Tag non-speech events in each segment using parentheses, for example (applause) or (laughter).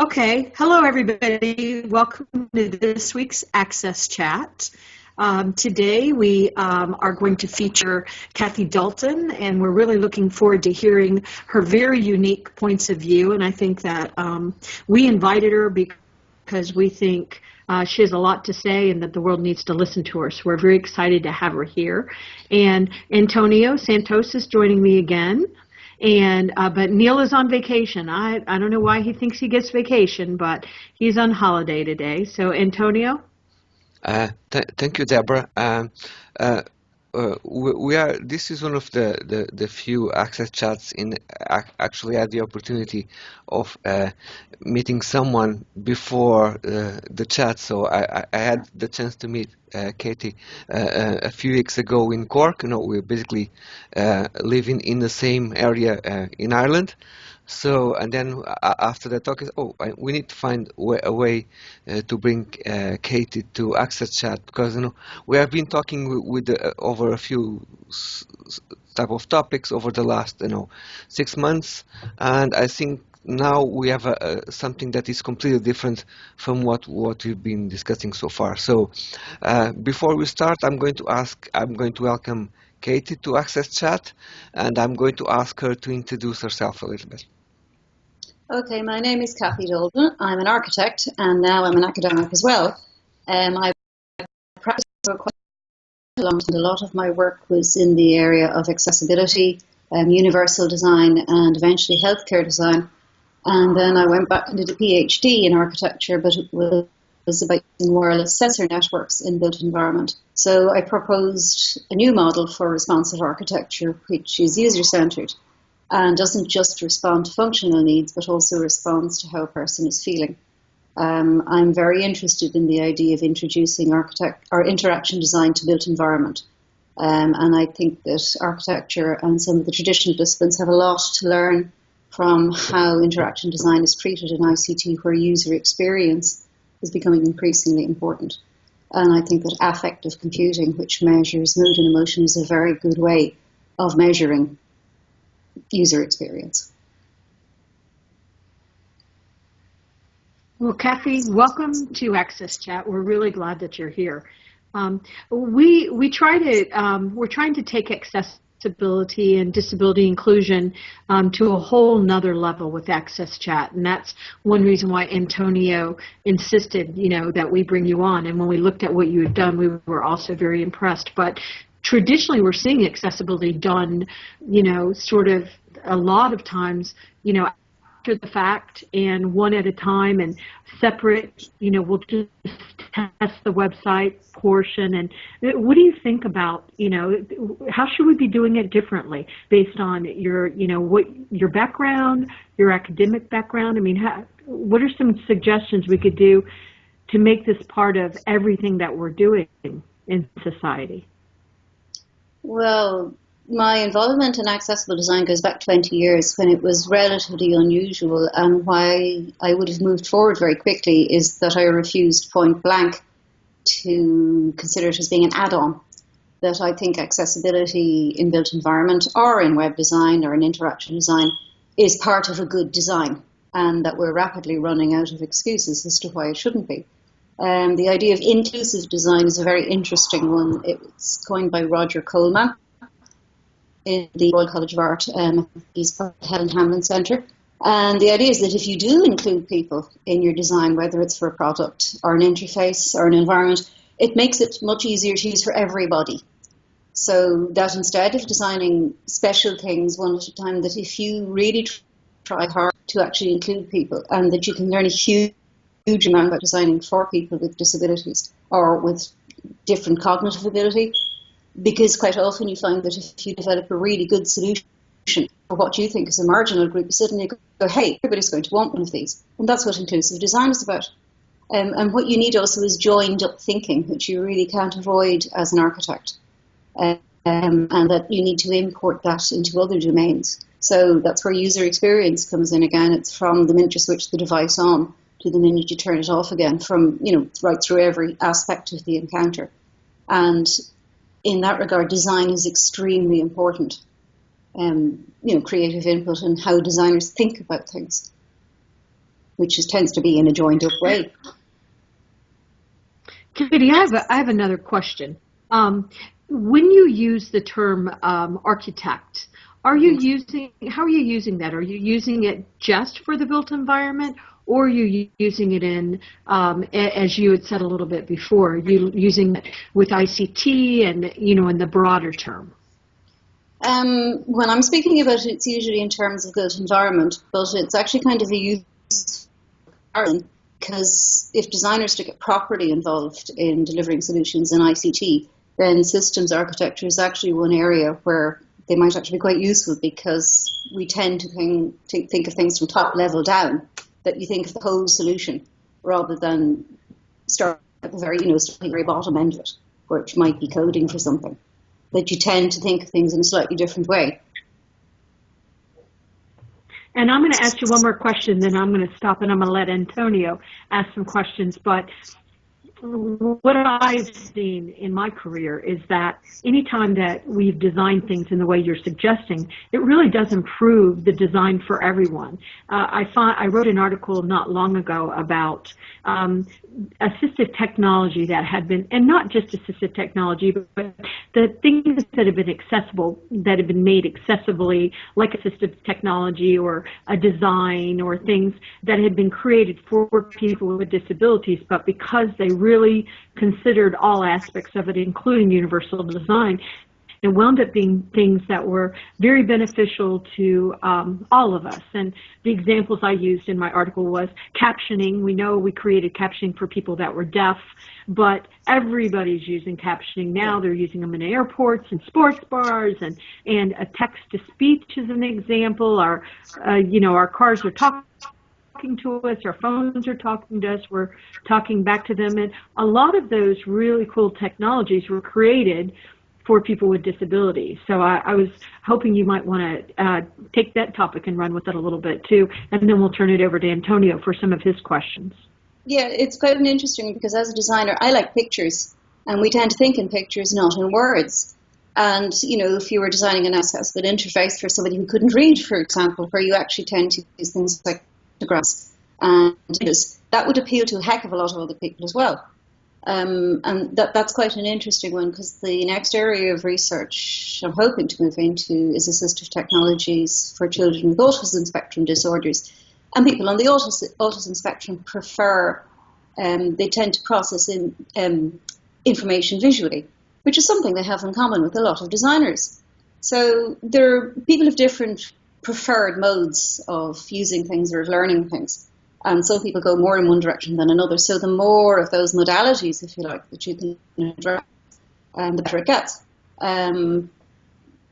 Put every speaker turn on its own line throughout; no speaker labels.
Okay, hello everybody. Welcome to this week's Access Chat. Um, today we um, are going to feature Kathy Dalton, and we're really looking forward to hearing her very unique points of view. And I think that um, we invited her because we think uh, she has a lot to say and that the world needs to listen to her. So we're very excited to have her here. And Antonio Santos is joining me again. And uh, but Neil is on vacation. I I don't know why he thinks he gets vacation, but he's on holiday today. So Antonio.
Uh, th thank you, Deborah. Um, uh, uh, we, we, are. This is one of the, the, the few access chats in actually had the opportunity of uh, meeting someone before uh, the chat. So I, I, had the chance to meet uh, Katie uh, a few weeks ago in Cork. You know, we're basically living in the same area in Ireland. So, and then uh, after the talk is, oh, we need to find a way uh, to bring uh, Katie to Access Chat because you know we have been talking with, with uh, over a few type of topics over the last you know six months, and I think now we have a, a, something that is completely different from what what we've been discussing so far. So, uh, before we start, I'm going to ask, I'm going to welcome Katie to Access Chat, and I'm going to ask her to introduce herself a little bit.
Okay, my name is Kathy Dalton. I'm an architect and now I'm an academic as well. Um, I practiced for quite a long time. A lot of my work was in the area of accessibility, um, universal design, and eventually healthcare design. And then I went back and did a PhD in architecture, but it was about using wireless sensor networks in built environment. So I proposed a new model for responsive architecture, which is user-centered and doesn't just respond to functional needs, but also responds to how a person is feeling. Um, I'm very interested in the idea of introducing architect or interaction design to built environment. Um, and I think that architecture and some of the traditional disciplines have a lot to learn from how interaction design is treated in ICT, where user experience is becoming increasingly important. And I think that affective computing, which measures mood and emotion, is a very good way of measuring user experience.
Well, Kathy, welcome to Access Chat. We're really glad that you're here. Um, we we try to um, we're trying to take accessibility and disability inclusion um, to a whole nother level with Access Chat, and that's one reason why Antonio insisted, you know, that we bring you on. And when we looked at what you had done, we were also very impressed. But traditionally we're seeing accessibility done, you know, sort of a lot of times, you know, after the fact and one at a time and separate, you know, we'll just test the website portion. And what do you think about, you know, how should we be doing it differently based on your, you know, what your background, your academic background? I mean, how, what are some suggestions we could do to make this part of everything that we're doing in society?
Well, my involvement in accessible design goes back 20 years when it was relatively unusual and why I would have moved forward very quickly is that I refused point blank to consider it as being an add-on. That I think accessibility in built environment or in web design or in interaction design is part of a good design and that we're rapidly running out of excuses as to why it shouldn't be. Um, the idea of inclusive design is a very interesting one. It's coined by Roger Coleman in the Royal College of Art. Um, he's part of the Helen Hamlyn Centre. And the idea is that if you do include people in your design, whether it's for a product or an interface or an environment, it makes it much easier to use for everybody. So that instead of designing special things one at a time, that if you really try hard to actually include people and that you can learn a huge huge amount about designing for people with disabilities or with different cognitive ability because quite often you find that if you develop a really good solution for what you think is a marginal group, suddenly you go, hey, everybody's going to want one of these. And that's what inclusive design is about. Um, and what you need also is joined up thinking, which you really can't avoid as an architect. Um, and that you need to import that into other domains. So that's where user experience comes in again. It's from the minute you switch the device on to the minute you turn it off again from, you know, right through every aspect of the encounter. And in that regard, design is extremely important. Um, you know, creative input and how designers think about things. which is, tends to be in a joined up way.
Katie, I have, a, I have another question. Um, when you use the term um, architect, are you using, how are you using that? Are you using it just for the built environment or you using it in, um, as you had said a little bit before, you using it with ICT and, you know, in the broader term?
Um, when I'm speaking about it, it's usually in terms of built environment, but it's actually kind of a use because if designers to get properly involved in delivering solutions in ICT, then systems architecture is actually one area where they might actually be quite useful because we tend to think, think of things from top level down, that you think of the whole solution rather than start at the very, you know, very bottom end of it, which might be coding for something. That you tend to think of things in a slightly different way.
And I'm going to ask you one more question, then I'm going to stop and I'm going to let Antonio ask some questions. But what I've seen in my career is that anytime that we've designed things in the way you're suggesting, it really does improve the design for everyone. Uh, I, find, I wrote an article not long ago about um, assistive technology that had been, and not just assistive technology, but the things that have been accessible, that have been made accessibly, like assistive technology or a design or things that had been created for people with disabilities, but because they really considered all aspects of it, including universal design, it wound up being things that were very beneficial to um, all of us. And the examples I used in my article was captioning. We know we created captioning for people that were deaf, but everybody's using captioning now. They're using them in airports and sports bars, and and a text to speech is an example. Our, uh, you know, our cars are talking talking to us, our phones are talking to us, we're talking back to them. And a lot of those really cool technologies were created for people with disabilities. So I, I was hoping you might want to uh, take that topic and run with it a little bit too, and then we'll turn it over to Antonio for some of his questions.
Yeah, it's quite an interesting because as a designer, I like pictures, and we tend to think in pictures, not in words. And you know, if you were designing an accessible interface for somebody who couldn't read, for example, where you actually tend to use things like pictographs, and that would appeal to a heck of a lot of other people as well. Um, and that, that's quite an interesting one because the next area of research I'm hoping to move into is assistive technologies for children with autism spectrum disorders. And people on the autism, autism spectrum prefer, um, they tend to process in, um, information visually, which is something they have in common with a lot of designers. So there are people of different preferred modes of using things or of learning things and some people go more in one direction than another. So the more of those modalities, if you like, that you can address, um, the better it gets. Um,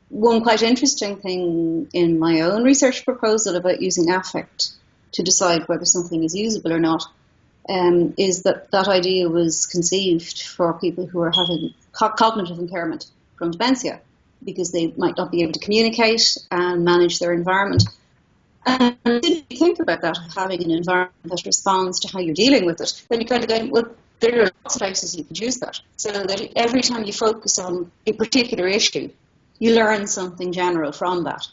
one quite interesting thing in my own research proposal about using affect to decide whether something is usable or not um, is that that idea was conceived for people who are having co- cognitive impairment from dementia because they might not be able to communicate and manage their environment. And then you think about that, having an environment that responds to how you're dealing with it, then you kind of go, well, there are lots of places you could use that. So that every time you focus on a particular issue, you learn something general from that.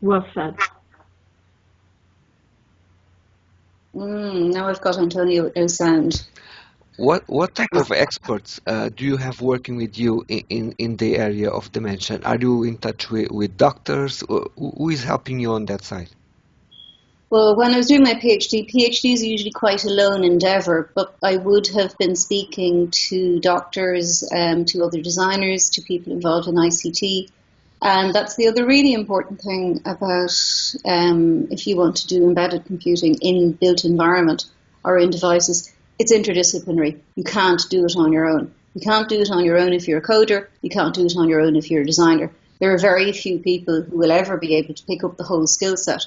Well said.
Mm, now I've got Antonio with no sound.
What what type of experts uh, do you have working with you in, in, in, the area of dementia? Are you in touch with, with doctors? Who is helping you on that side?
Well, when I was doing my PhD, PhD is usually quite a lone endeavour, but I would have been speaking to doctors, um, to other designers, to people involved in ICT. And that's the other really important thing about um, if you want to do embedded computing in built environment or in devices it's interdisciplinary. You can't do it on your own. You can't do it on your own if you're a coder. You can't do it on your own if you're a designer. There are very few people who will ever be able to pick up the whole skill set.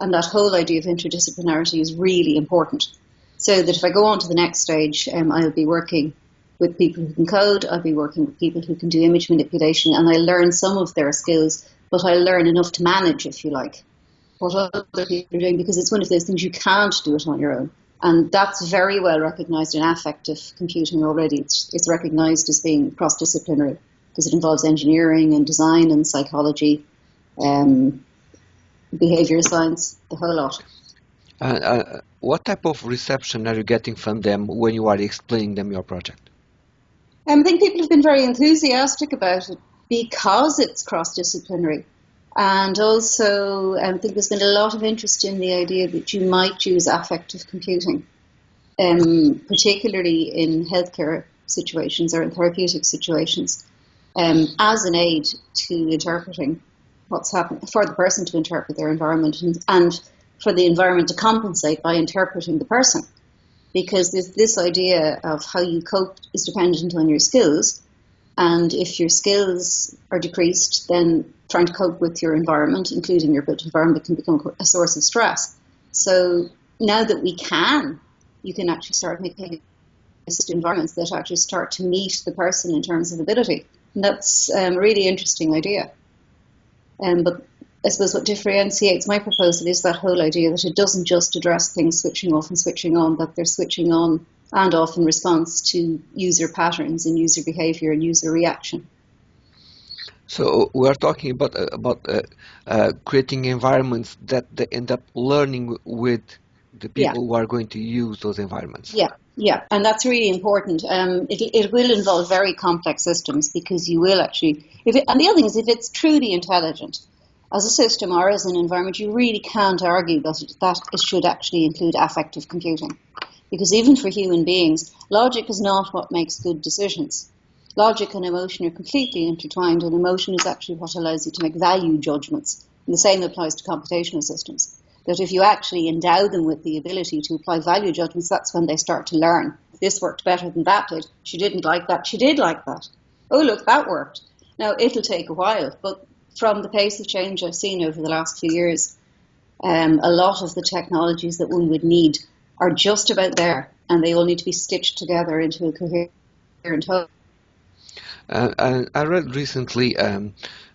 And that whole idea of interdisciplinarity is really important. So that if I go on to the next stage, um, I'll be working with people who can code, I'll be working with people who can do image manipulation, and I'll learn some of their skills, but I'll learn enough to manage, if you like, what other people are doing, because it's one of those things you can't do it on your own. And that's very well recognized in affective computing already. It's, it's recognized as being cross disciplinary because it involves engineering and design and psychology. Um, behavior science, the whole lot.
Uh, uh, what type of reception are you getting from them when you are explaining them your project?
Um, I think people have been very enthusiastic about it because it's cross-disciplinary. And also, um, I think there's been a lot of interest in the idea that you might use affective computing, um, particularly in healthcare situations or in therapeutic situations, um, as an aid to interpreting what's happening, for the person to interpret their environment and, and for the environment to compensate by interpreting the person. Because this idea of how you cope is dependent on your skills. And if your skills are decreased, then trying to cope with your environment, including your built environment, can become a source of stress. So now that we can, you can actually start making environments that actually start to meet the person in terms of ability. And that's um, a really interesting idea. Um, but I suppose what differentiates my proposal is that whole idea that it doesn't just address things switching off and switching on, that they're switching on and often response to user patterns and user behavior and user reaction.
So we are talking about uh, about uh, uh, creating environments that they end up learning with the people yeah. who are going to use those environments.
Yeah, yeah, and that's really important. Um, it, it will involve very complex systems because you will actually. If it, and the other thing is, if it's truly intelligent as a system or as an environment, you really can't argue that it, that it should actually include affective computing, because even for human beings, logic is not what makes good decisions. Logic and emotion are completely intertwined, and emotion is actually what allows you to make value judgments. And the same applies to computational systems. That if you actually endow them with the ability to apply value judgments, that's when they start to learn. This worked better than that did. She didn't like that. She did like that. Oh, look, that worked. Now, it'll take a while, but from the pace of change I've seen over the last few years, um, a lot of the technologies that one would need are just about there, and they all need to be stitched together into a coherent whole.
Uh, I read recently um,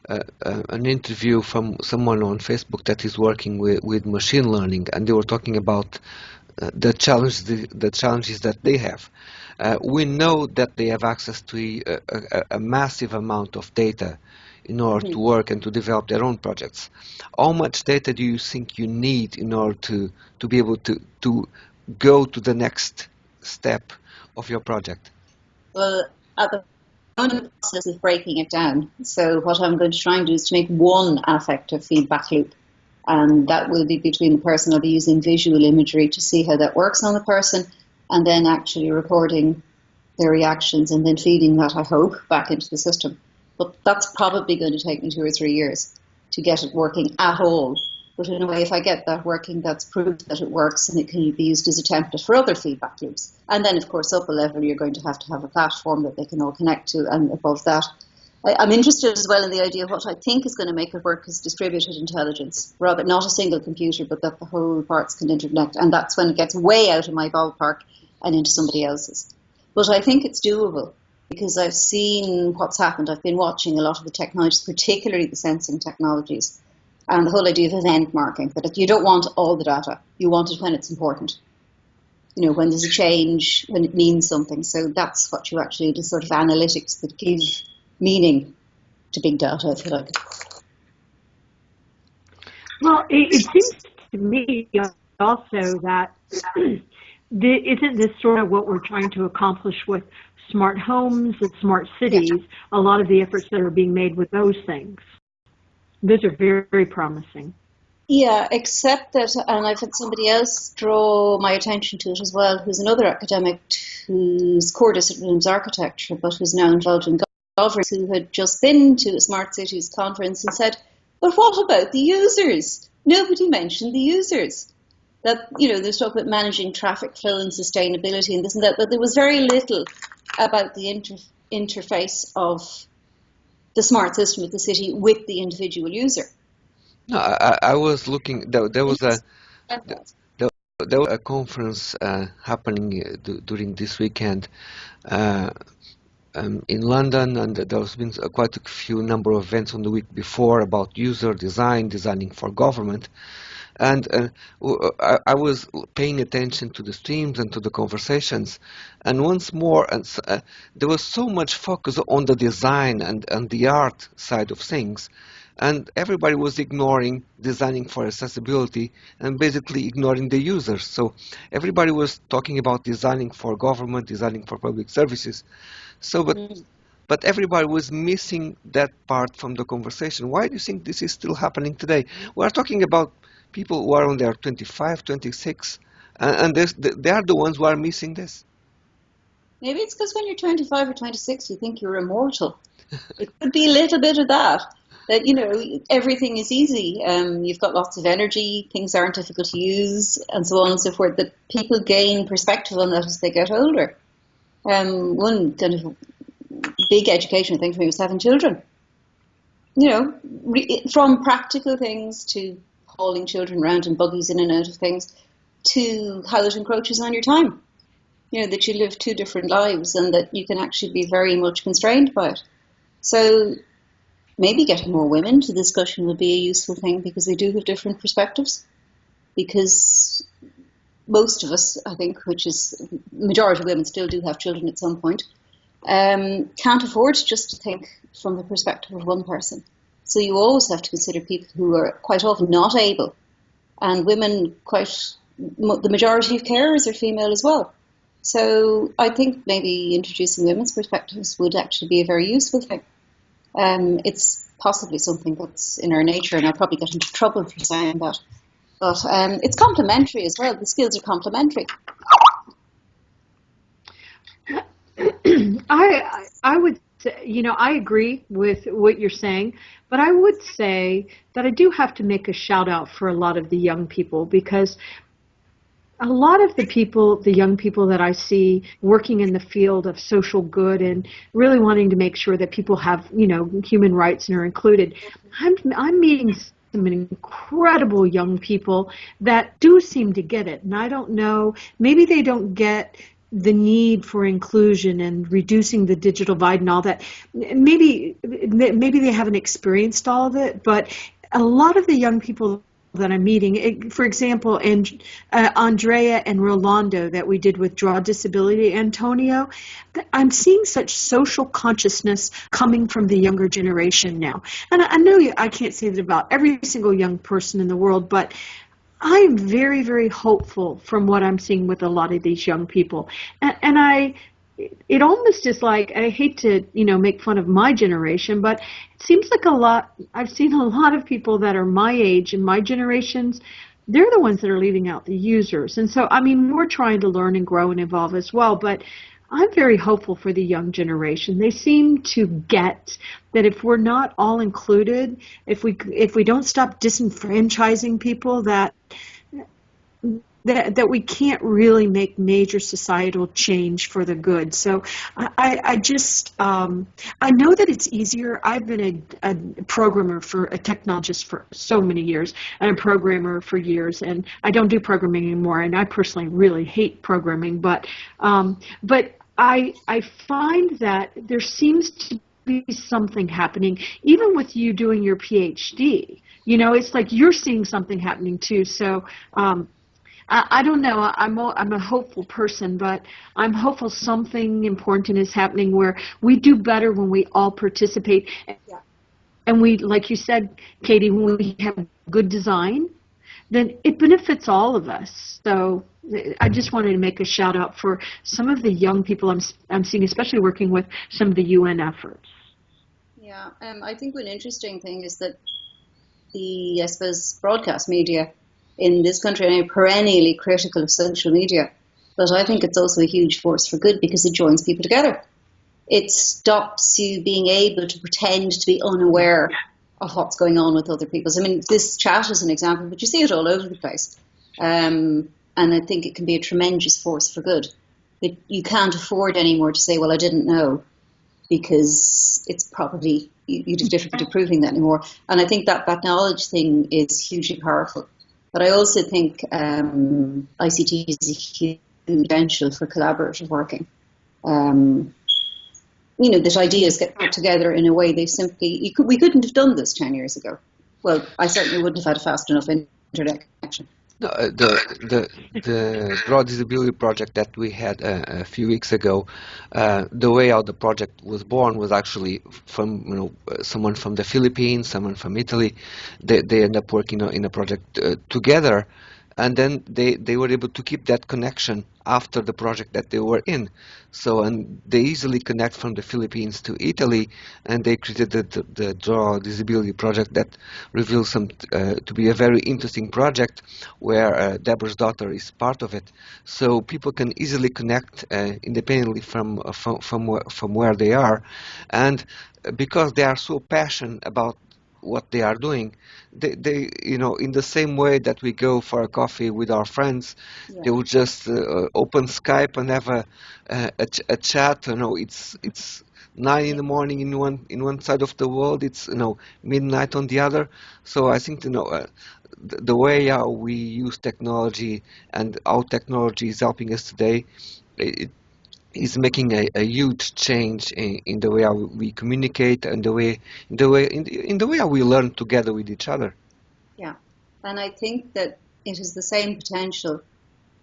uh, uh, an interview from someone on Facebook that is working with, with machine learning, and they were talking about uh, the challenge, the, the, challenges that they have. Uh, we know that they have access to a, a, a massive amount of data in order mm -hmm. to work and to develop their own projects. How much data do you think you need in order to, to be able to, to go to the next step of your project?
Well, at the moment, the process is breaking it down. So what I'm going to try and do is to make one affective feedback loop. And that will be between the person. I'll be using visual imagery to see how that works on the person and then actually recording their reactions and then feeding that, I hope, back into the system. But that's probably going to take me two or three years to get it working at all. But in a way, if I get that working, that's proof that it works and it can be used as a template for other feedback loops. And then, of course, up a level, you're going to have to have a platform that they can all connect to. And above that, I, am interested as well in the idea of what I think is going to make it work is distributed intelligence, rather not a single computer, but that the whole parts can interconnect. And that's when it gets way out of my ballpark and into somebody else's. But I think it's doable because I've seen what's happened. I've been watching a lot of the technologies, particularly the sensing technologies and the whole idea of event marking, that you don't want all the data, you want it when it's important. You know, when there's a change, when it means something. So that's what you actually do, sort of analytics that give meaning to big data, if you like.
Well, it, it seems to me also that (clears throat) the, isn't this sort of what we're trying to accomplish with smart homes and smart cities, yeah. a lot of the efforts that are being made with those things. Those are very, very promising.
Yeah, except that, and I've had somebody else draw my attention to it as well, who's another academic whose core discipline is architecture, but who's now involved in governance, who had just been to a Smart Cities conference and said, but what about the users? Nobody mentioned the users. That, you know, there's talk about managing traffic flow and sustainability and this and that, but there was very little about the inter interface of the smart system of the city with the individual user.
No, I, I was looking. There, there was a there, there was a conference uh, happening uh, during this weekend uh, um, in London, and there has been quite a few number of events on the week before about user design, designing for government. And uh, I, I, was paying attention to the streams and to the conversations. And once more, and, uh, there was so much focus on the design and, and the art side of things. and everybody was ignoring designing for accessibility and basically ignoring the users. So everybody was talking about designing for government, designing for public services. So, but mm. but everybody was missing that part from the conversation. Why do you think this is still happening today? We are talking about people who are on their 25, 26, and, and they are the ones who are missing this.
Maybe it's because when you're 25 or 26, you think you're immortal. it could be a little bit of that. That you know everything is easy. Um, you've got lots of energy. Things aren't difficult to use, and so on and so forth. That people gain perspective on that as they get older. Um, one kind of big educational thing for me was having children. You know, from practical things to hauling children around in buggies in and out of things, to how it encroaches on your time. You know, that you live two different lives and that you can actually be very much constrained by it. So maybe getting more women to discussion would be a useful thing because they do have different perspectives. Because most of us, I think, which is majority of women still do have children at some point, um, can't afford just to think from the perspective of one person. So you always have to consider people who are quite often not able, and women quite the majority of carers are female as well. So I think maybe introducing women's perspectives would actually be a very useful thing. Um, it's possibly something that's in our nature, and I'll probably get into trouble for saying that. But um, it's complementary as well. The skills are complementary. (coughs)
I I would you know I agree with what you're saying, but I would say that I do have to make a shout out for a lot of the young people because a lot of the people, the young people that I see working in the field of social good and really wanting to make sure that people have, you know, human rights and are included, I'm, I'm meeting some incredible young people that do seem to get it. And I don't know, maybe they don't get the need for inclusion and reducing the digital divide and all that. Maybe maybe they haven't experienced all of it, but a lot of the young people that I'm meeting. For example, and uh, Andrea and Rolando that we did with Draw Disability, Antonio, I'm seeing such social consciousness coming from the younger generation now. And I, I know I can't say that about every single young person in the world, but I'm very, very hopeful from what I'm seeing with a lot of these young people. And, and I it almost is like I hate to you know make fun of my generation, but it seems like a lot. I've seen a lot of people that are my age and my generations. They're the ones that are leaving out the users, and so I mean we're trying to learn and grow and evolve as well. But I'm very hopeful for the young generation. They seem to get that if we're not all included, if we if we don't stop disenfranchising people, that that, that we can't really make major societal change for the good. So I, I just, um, I know that it's easier. I've been a, a, programmer for a technologist for so many years and a programmer for years, and I don't do programming anymore, and I personally really hate programming, but, um, but I, I find that there seems to be something happening, even with you doing your PhD. You know, it's like you're seeing something happening too. So, um, I, I don't know. I'm a, I'm a hopeful person, but I'm hopeful something important is happening where we do better when we all participate. Yeah. And we, like you said, Katie, when we have good design, then it benefits all of us. So I just wanted to make a shout out for some of the young people I'm, I'm seeing, especially working with some of the UN efforts.
Yeah, um, I think one interesting thing is that the, I suppose, broadcast media in this country I'm perennially critical of social media. But I think it's also a huge force for good because it joins people together. It stops you being able to pretend to be unaware of what's going on with other people. I mean, this chat is an example, but you see it all over the place. Um, and I think it can be a tremendous force for good. It, you can't afford anymore to say, well, I didn't know, because it's probably, you, you do difficulty proving that anymore. And I think that, that knowledge thing is hugely powerful. But I also think um, ICT is a huge potential for collaborative working. Um, you know, that ideas get put together in a way they simply, could, we couldn't have done this 10 years ago. Well, I certainly wouldn't have had a fast enough internet connection.
No, uh, the the the draw disability project that we had uh, a few weeks ago, uh, the way how the project was born was actually from you know uh, someone from the Philippines, someone from Italy. They they end up working in a project uh, together, and then they, they were able to keep that connection after the project that they were in. So, and they easily connect from the Philippines to Italy, and they created the, the, Draw Disability project that reveals some uh, to be a very interesting project where uh, Deborah's daughter is part of it. So people can easily connect uh, independently from, uh, from, from, from where they are, and because they are so passionate about what they are doing. They, they, you know, in the same way that we go for a coffee with our friends, yeah. they will just uh, open Skype and have a, a, a, chat. You know, it's it's nine in the morning in one in one side of the world. It's you know midnight on the other. So I think you know. Uh, the, the way how we use technology and how technology is helping us today, it, is making a, a huge change in, in, the way we communicate and the way in the way in the, in the way we learn together with each other.
Yeah, and I think that it has the same potential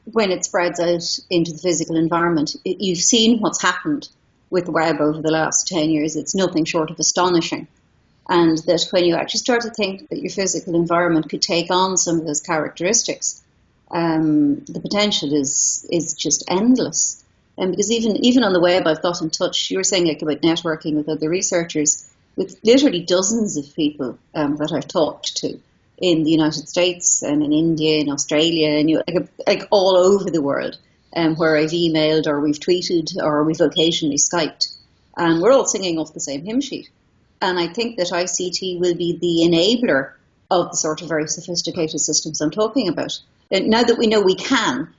when it spreads out into the physical environment. It, you've seen what's happened with the web over the last ten years. It's nothing short of astonishing. And that when you actually start to think that your physical environment could take on some of those characteristics, um, the potential is is just endless. And because even even on the web, I've got in touch. You were saying like about networking with other researchers, with literally dozens of people um, that I've talked to in the United States and in India, in Australia, and you like, like all over the world, um, where I've emailed or we've tweeted or we've occasionally skyped, and we're all singing off the same hymn sheet. And I think that ICT will be the enabler of the sort of very sophisticated systems I'm talking about. And now that we know we can,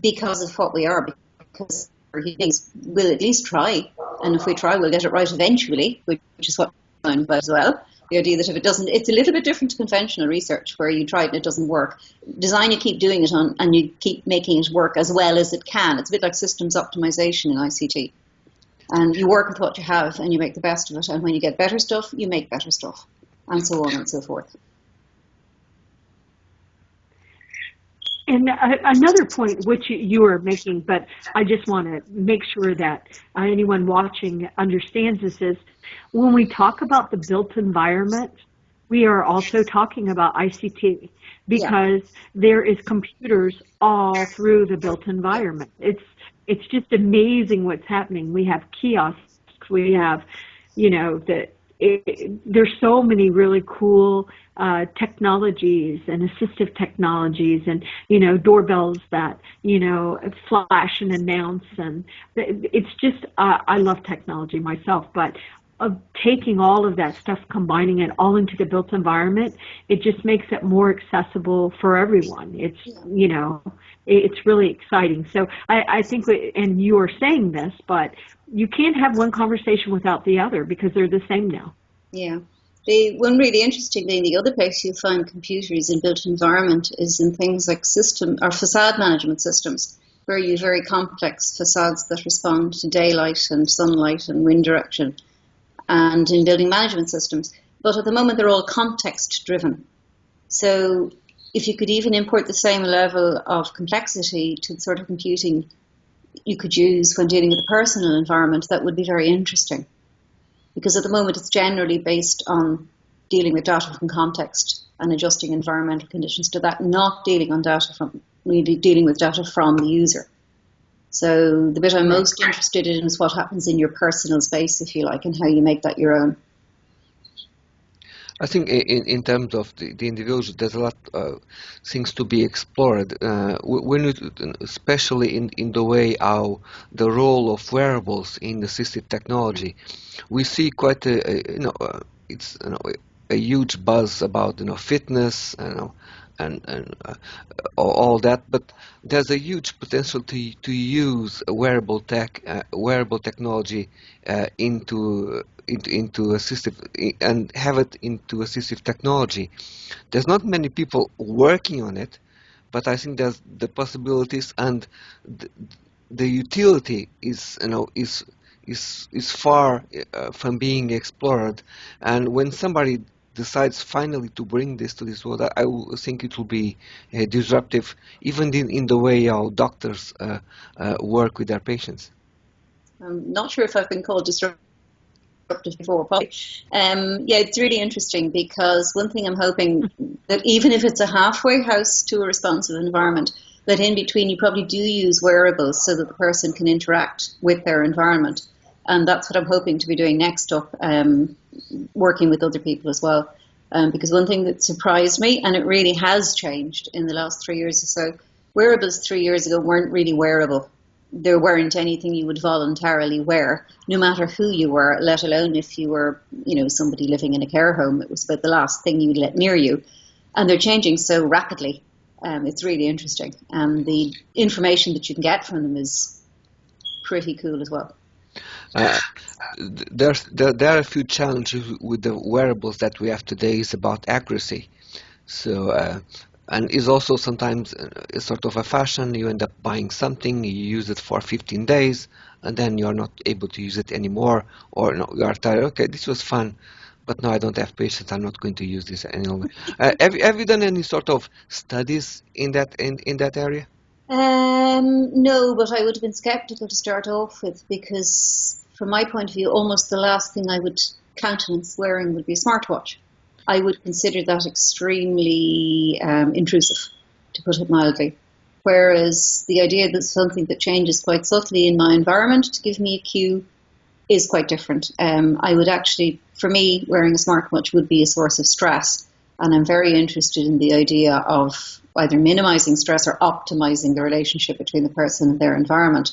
because of what we are, because will at least try, and if we try, we'll get it right eventually, which, is what I'm about as well. The idea that if it doesn't, it's a little bit different to conventional research where you try it and it doesn't work. Design, you keep doing it on, and you keep making it work as well as it can. It's a bit like systems optimization in ICT. And you work with what you have and you make the best of it. And when you get better stuff, you make better stuff, and so on and so forth.
And uh, another point which you are making, but I just want to make sure that uh, anyone watching understands this is when we talk about the built environment, we are also talking about ICT because yeah. there is computers all through the built environment. It's it's just amazing what's happening. We have kiosks, we have, you know, the it, there's so many really cool uh, technologies and assistive technologies and you know doorbells that you know flash and announce and it's just uh, I love technology myself but of taking all of that stuff combining it all into the built environment it just makes it more accessible for everyone. It's you know it's really exciting. So I, I think and you are saying this but you can't have one conversation without the other because they're the same now.
Yeah. The one really interesting thing, the other place you'll find computers in built environment is in things like system or facade management systems, where you very complex facades that respond to daylight and sunlight and wind direction, and in building management systems. But at the moment, they're all context driven. So if you could even import the same level of complexity to the sort of computing you could use when dealing with a personal environment, that would be very interesting because at the moment it's generally based on dealing with data from context and adjusting environmental conditions to that, not dealing on data from really dealing with data from the user. So the bit I'm most interested in is what happens in your personal space, if you like, and how you make that your own.
I think in, in terms of the, the individual, there's a lot of uh, things to be explored. Uh, when it, especially in, in the way how the role of wearables in assistive technology, we see quite a, a you know uh, it's you know a huge buzz about you know fitness, you know, and, and uh, all that. But there's a huge potential to to use wearable tech, uh, wearable technology uh, into into, into assistive and have it into assistive technology. There's not many people working on it, but I think there's the possibilities and the, the utility is you know is is is far uh, from being explored. And when somebody decides finally to bring this to this world, I, I think it will be uh, disruptive, even in, in the way how doctors uh, uh, work with their patients.
I'm not sure if I've been called disruptive before, but um, yeah, it's really interesting because one thing I'm hoping (laughs) that even if it's a halfway house to a responsive environment, that in between you probably do use wearables so that the person can interact with their environment. And that's what I'm hoping to be doing next up, um, working with other people as well. Um, because one thing that surprised me, and it really has changed in the last three years or so, wearables three years ago weren't really wearable. There weren't anything you would voluntarily wear, no matter who you were, let alone if you were, you know, somebody living in a care home. It was about the last thing you would let near you. And they're changing so rapidly. Um, it's really interesting. And the information that you can get from them is pretty cool as well.
Uh, there's, there, there are a few challenges with the wearables that we have today is about accuracy. So, uh, and is also sometimes a sort of a fashion. You end up buying something, you use it for 15 days, and then you're not able to use it anymore, or no, you are tired. Okay, this was fun, but now I don't have patience. I'm not going to use this anymore. uh, (laughs) have, have you done any sort of studies in that in, in that area?
Um, no, but I would have been skeptical to start off with because, from my point of view, almost the last thing I would countenance wearing would be a smartwatch. I would consider that extremely um, intrusive, to put it mildly. Whereas the idea that something that changes quite subtly in my environment to give me a cue is quite different. Um, I would actually, for me, wearing a smartwatch would be a source of stress. And I'm very interested in the idea of either minimizing stress or optimizing the relationship between the person and their environment.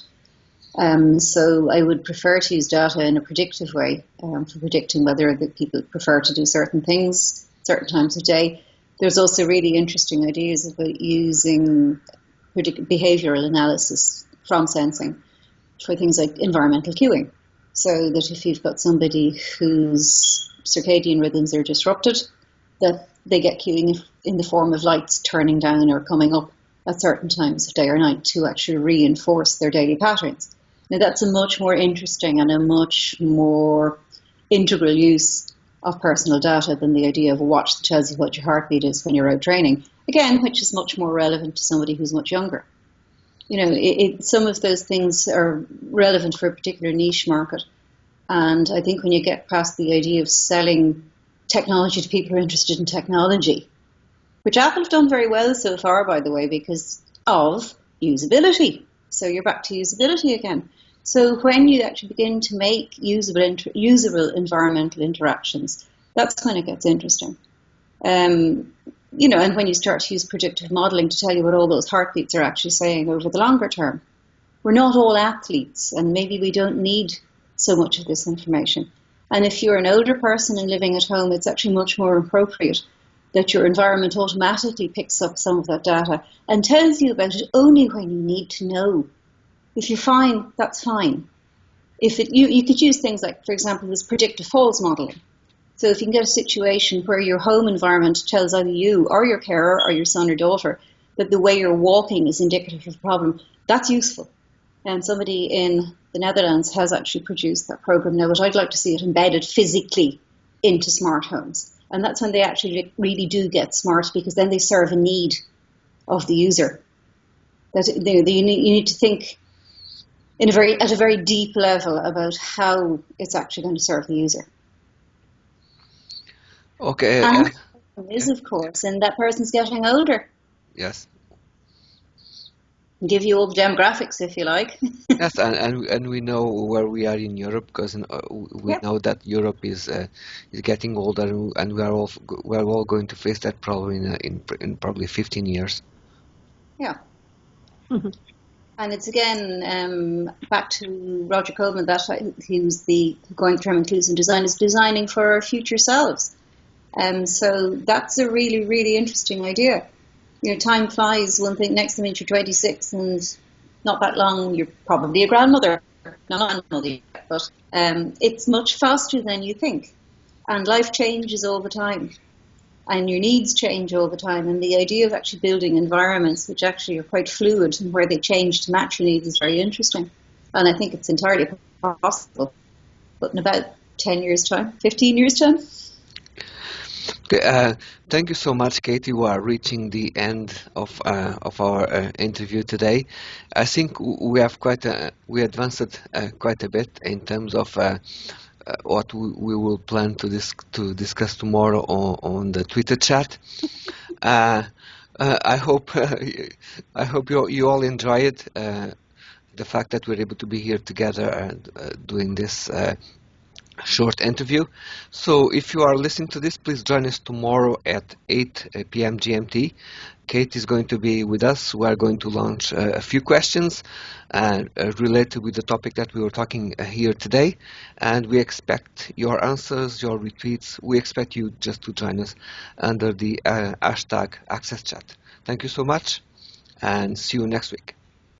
Um, so I would prefer to use data in a predictive way um, for predicting whether the people prefer to do certain things certain times of day. There's also really interesting ideas about using behavioral analysis from sensing for things like environmental cueing. So that if you've got somebody whose circadian rhythms are disrupted, that they get cueing in the form of lights turning down or coming up at certain times of day or night to actually reinforce their daily patterns. Now, that's a much more interesting and a much more integral use of personal data than the idea of a watch that tells you what your heartbeat is when you're out training. Again, which is much more relevant to somebody who's much younger. You know, it, it, some of those things are relevant for a particular niche market. And I think when you get past the idea of selling technology to people who are interested in technology, which Apple have done very well so far, by the way, because of usability. So you're back to usability again. So when you actually begin to make usable, inter- usable environmental interactions, that's when it gets interesting. Um, you know, and when you start to use predictive modeling to tell you what all those heartbeats are actually saying over the longer term. We're not all athletes, and maybe we don't need so much of this information. And if you're an older person and living at home, it's actually much more appropriate that your environment automatically picks up some of that data and tells you about it only when you need to know. If you're fine, that's fine. If it, you, you could use things like, for example, this predictive falls modeling. So if you can get a situation where your home environment tells either you or your carer or your son or daughter that the way you're walking is indicative of a problem, that's useful. And somebody in the Netherlands has actually produced that program now, but I'd like to see it embedded physically into smart homes. And that's when they actually really do get smart because then they serve a need of the user. That you, need to think in a very at a very deep level about how it's actually going to serve the user.
Okay.
And uh, is of course, and that person's getting older.
Yes
give you all the demographics if you like. (laughs)
yes, and, and and we know where we are in Europe because uh, we yep. know that Europe is uh, is getting older, and we are all we are all going to face that problem in uh, in, in probably 15 years.
Yeah. Mm-hmm. And it's again um, back to Roger Coleman that he was the going term inclusive design is designing for our future selves. Um, so that's a really really interesting idea you know, time flies. One thing next thing you're 26, and not that long you're probably a grandmother. Not grandmother yet, but um, it's much faster than you think, and life changes all the time, and your needs change all the time. And the idea of actually building environments which actually are quite fluid and where they change to match your needs is very interesting. And I think it's entirely possible. But in about 10 years' time, 15 years' time.
Okay, uh, thank you so much, Katie. We are reaching the end of uh, of our uh, interview today. I think we have quite a, we advanced uh, quite a bit in terms of uh, uh, what we, we, will plan to dis to discuss tomorrow on, on the Twitter chat. (laughs) I hope (laughs) I hope you you all enjoy it. the fact that we're able to be here together and doing this short interview. So if you are listening to this, please join us tomorrow at 8 uh, p.m. GMT. Kate is going to be with us. We are going to launch uh, a few questions uh, uh, related with the topic that we were talking uh, here today. And we expect your answers, your retweets. We expect you just to join us under the uh, hashtag AccessChat. Thank you so much and see you next week.